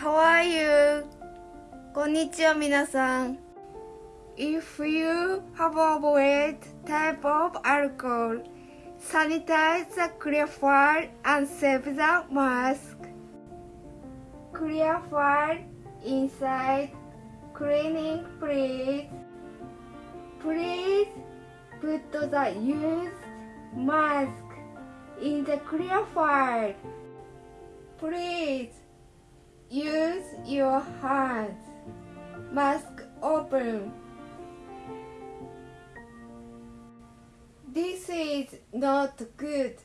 How are you? こんにちは皆さん If you have avoided type of alcohol, sanitize the clear file and save the mask. Clear file inside cleaning please. Please put the used mask in the clear file. Please your hands. Mask open. This is not good.